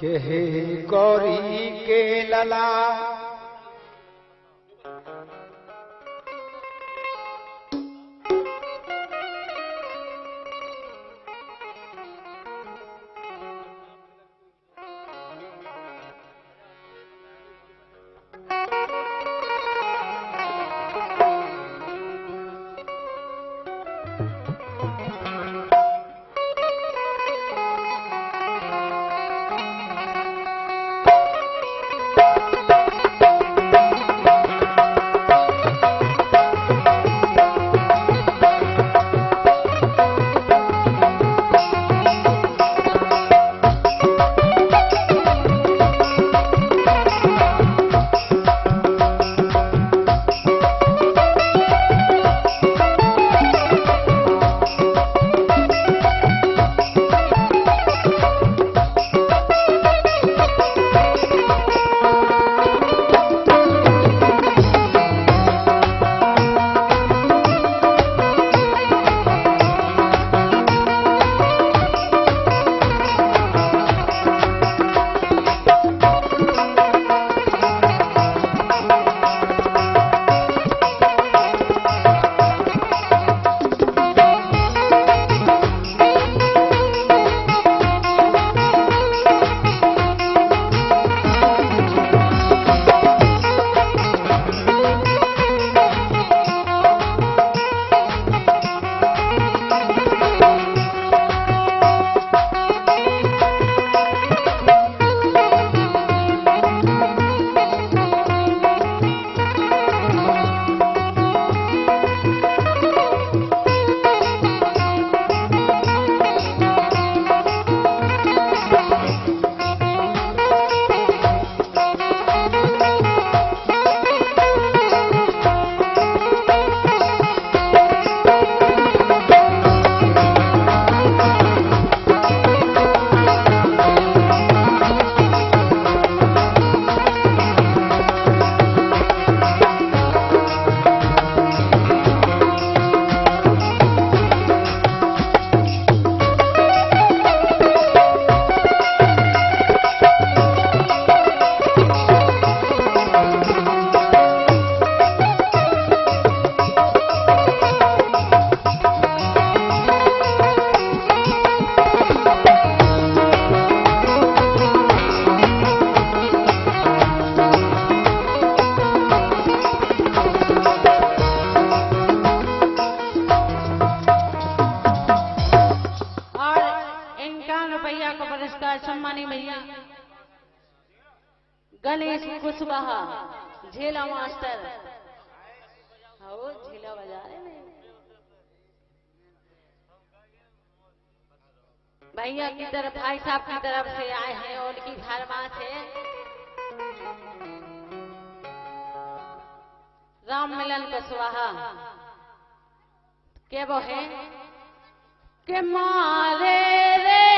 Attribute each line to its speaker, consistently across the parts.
Speaker 1: के हे गौरी के लला।
Speaker 2: मास्टर। झेला बजा रहे हैं। भैया की तरफ़, भाई साहब की तरफ़ से आए हैं, उनकी फरमाइश से। राम मिलन कुशवाहा के वो है? के मारे रे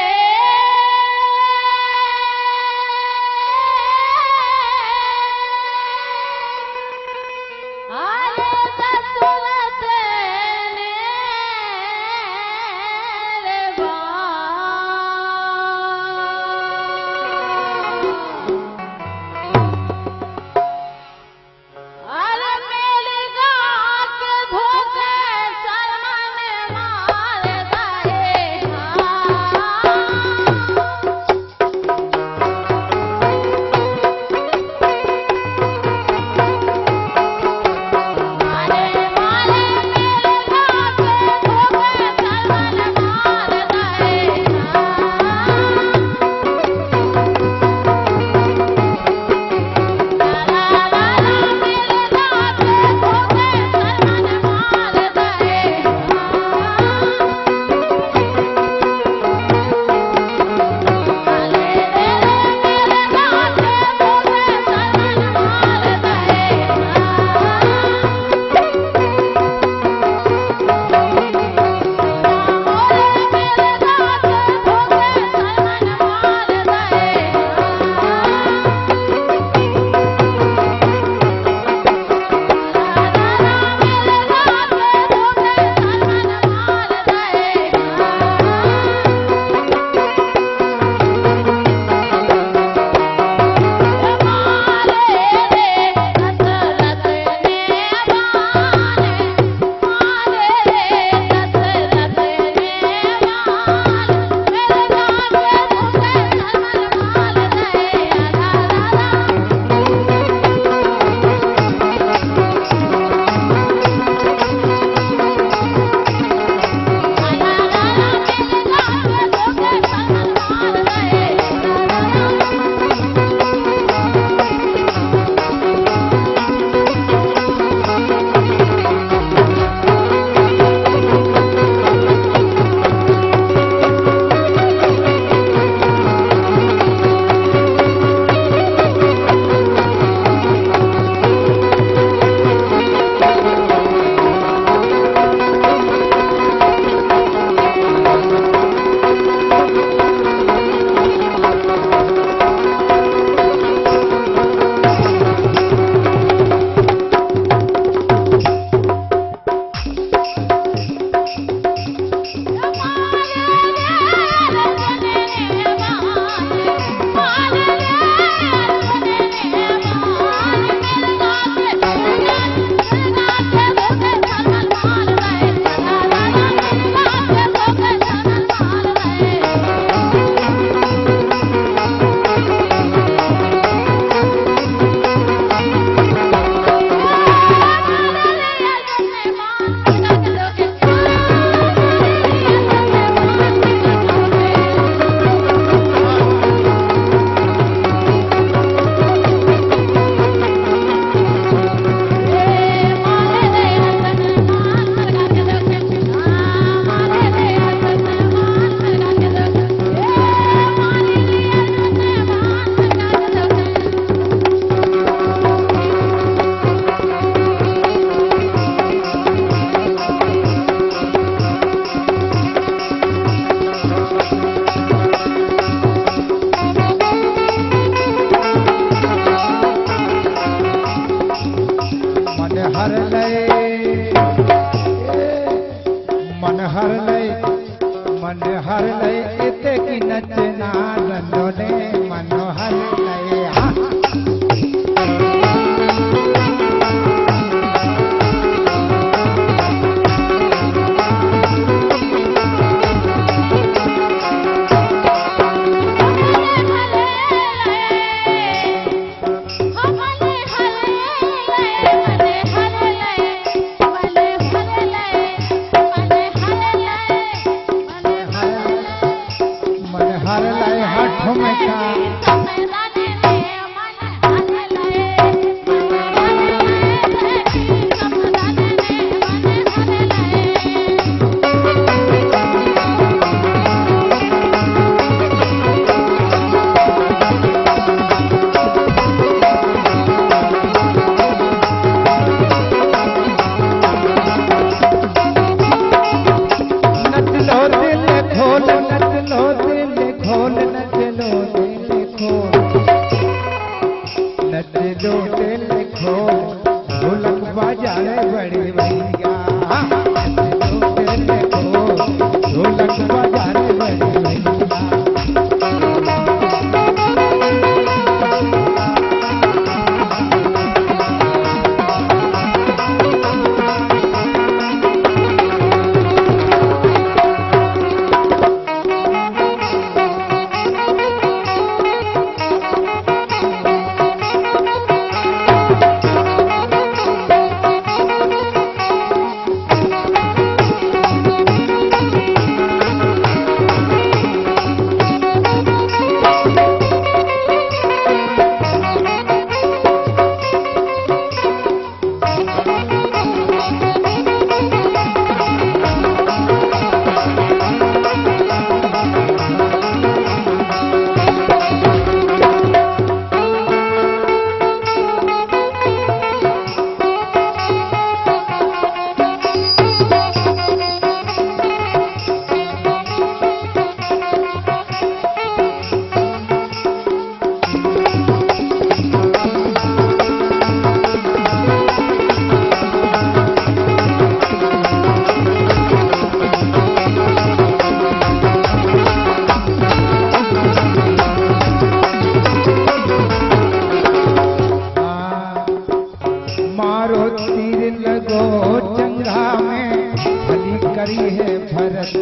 Speaker 1: दो चंगा में भली करी है भरत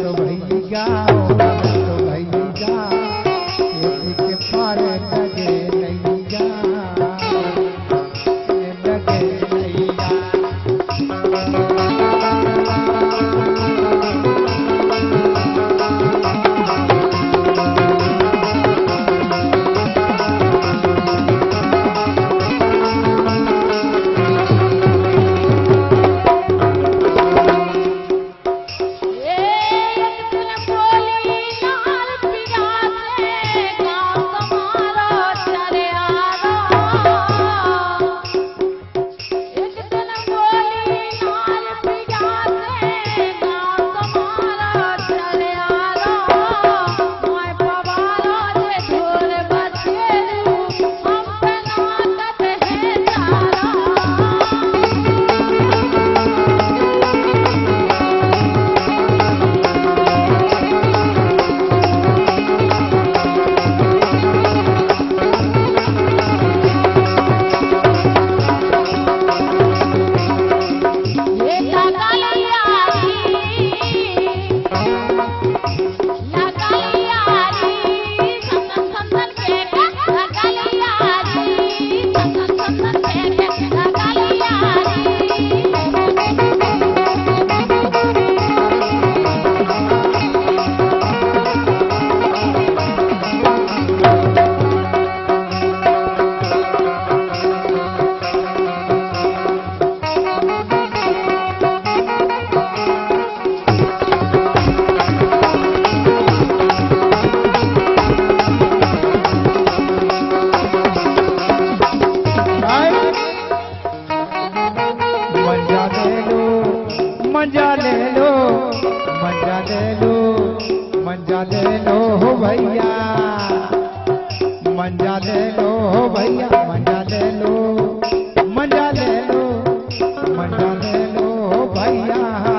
Speaker 1: जान लो भैया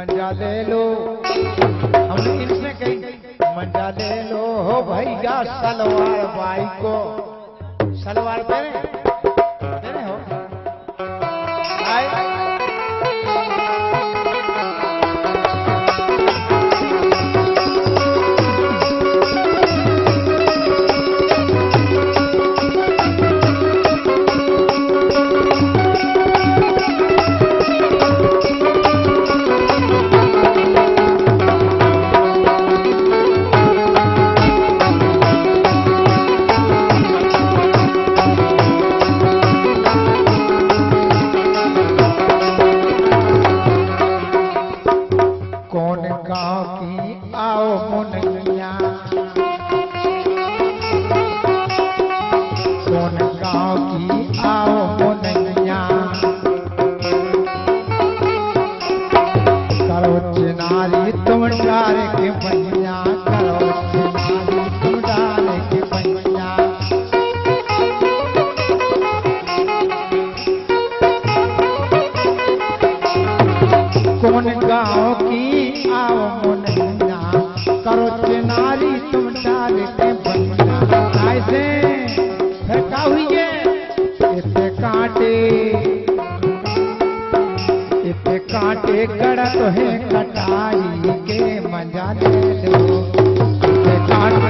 Speaker 1: मंजा ले लो। हम इनसे कही मंजा ले लो। हो भैया, सलवार बाई को। सलवार पहने? गाँव की आओ मुनैया। है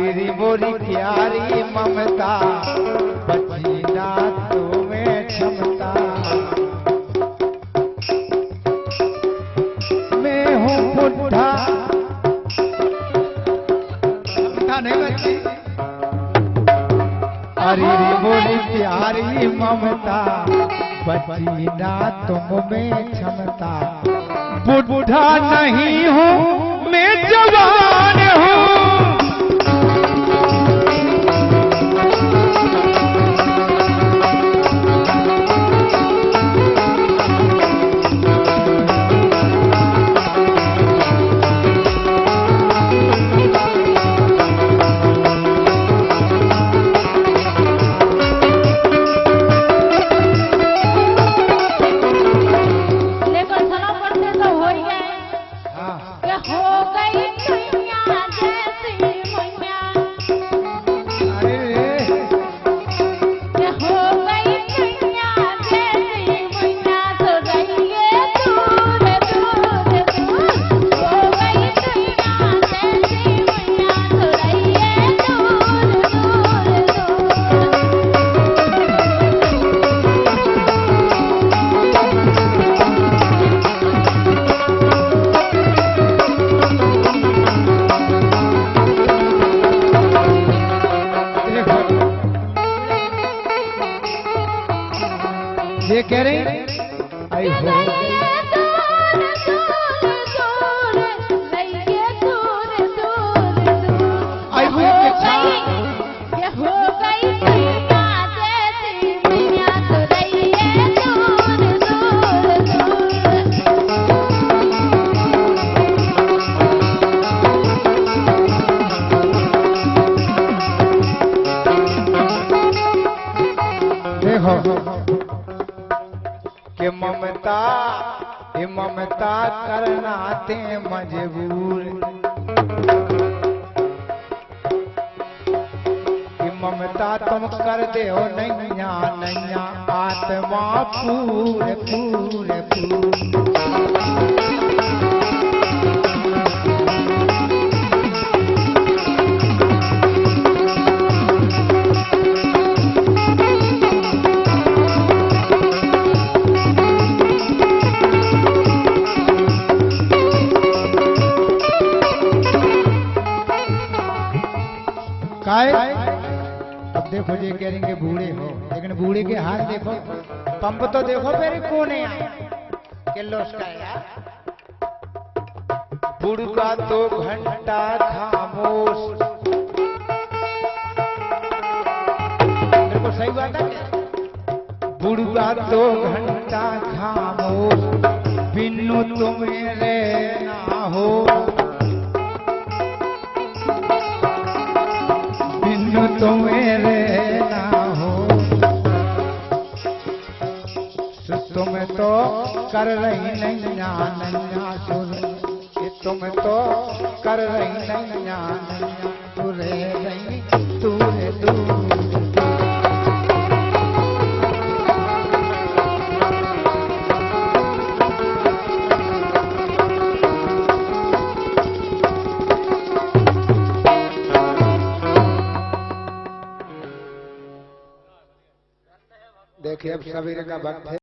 Speaker 1: अरे रे बोरी प्यारी ममता बची नातों में क्षमता। मैं हूँ बुढ़ा। क्षमता नहीं बची हरी रे बोली प्यारी ममता बची ना में क्षमता। बुढ़ा नहीं हूँ, मैं जवान हूँ। करे ममता करना ते मजबूर ममता तुम कर दे हो नैया नैया, आत्मा पूरे पूरे पूरे। देखो जी कहेंगे बूढ़े हो। लेकिन बूढ़े के हाथ देखो पंप तो देखो मेरे कोने किलो बुढ़ का तो घंटा खामोश। मेरे को सही बात है क्या? बुढ़ तो घंटा खामोश बिनु तुम्हें रहना हो। बिनु तुम्हें तो कर रही नैया नैया सुर तुम तो कर रही नैया नैया तू रह तू दूर। देखिए, अब सवेरे का वक्त है।